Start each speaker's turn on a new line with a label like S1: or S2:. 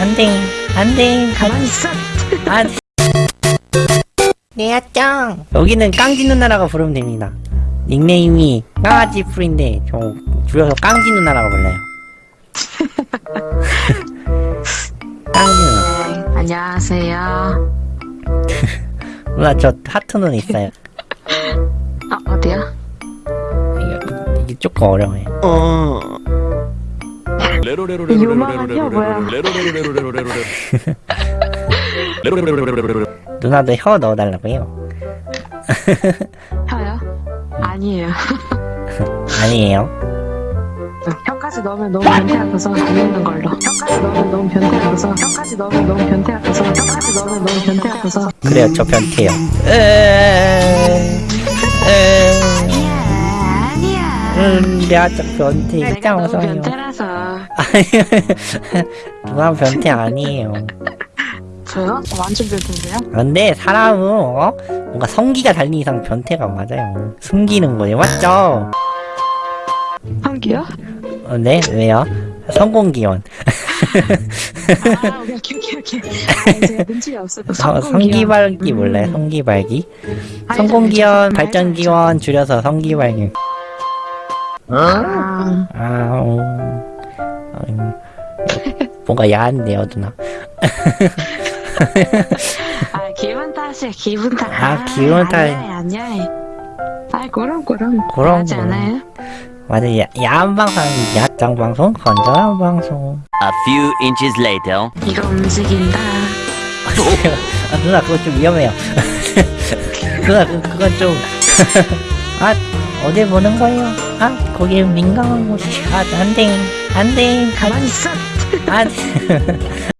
S1: 안돼 안돼
S2: 가만히 있어.
S1: 안 내야짱 여기는 깡지 누나라고 부르면 됩니다 닉네임이 강아지 풀인데 저 줄여서 깡지 누나라고 불러요 깡지 누나
S2: 네, 안녕하세요.
S1: 누나 저 하트 눈 있어요
S2: 아, 어디야?
S1: 이게, 이게 조금 어려워요
S2: 뭐야?
S1: 누나도 혀 넣어달라고요
S2: 혀요? 아니에요.
S1: 아니에요
S2: 혀까지 넣으면 너무 변태 같아서 안 넣는 걸로. 혀까지 넣으면 너무 변태 같아서. 혀까지 넣으면 너무 변태 같아서. 혀까지 넣으면 너무 변태 같아서.
S1: 그래요 저 변태요 에에에에 음 내가 저 변태 짱
S2: 너무 변태라서.
S1: 누나 변태 아니에요
S2: 저요? 완전 변태인데요?
S1: 근데 사람은 어? 뭔가 성기가 달린 이상 변태가 맞아요 숨기는 거예요 맞죠?
S2: 한기요?
S1: 어, 네? 왜요? 성공기원
S2: 아, 오케이, 오케이, 오케이. 아, 제가 눈치가 없어서
S1: 성,
S2: 성공기요.
S1: 성기발기
S2: 음.
S1: 몰라요? 성기발기? 성공기원, 발전기원 줄여서 성기발기
S2: 아,
S1: 아... 음, 음, 뭔가 야한데요 누나
S2: 아, 기분 탓이야, 기분 탓.
S1: 아, 기분 탓.
S2: 아니야, 아니야. 아, 그럼, 그럼.
S1: 그럼,
S2: 하지. 않아요?
S1: 맞아 야, 야한 방송 야짱 방송 건전한 방송
S3: A few inches later.
S2: 이거 움직인다.
S1: 아, 누나 그거 좀 위험해요 누나 그, 그건 좀 아, 어디 보는 거예요? 아, 거기 민감한 곳이 아, 안 돼 안 돼
S2: 가만히 있어.
S1: 안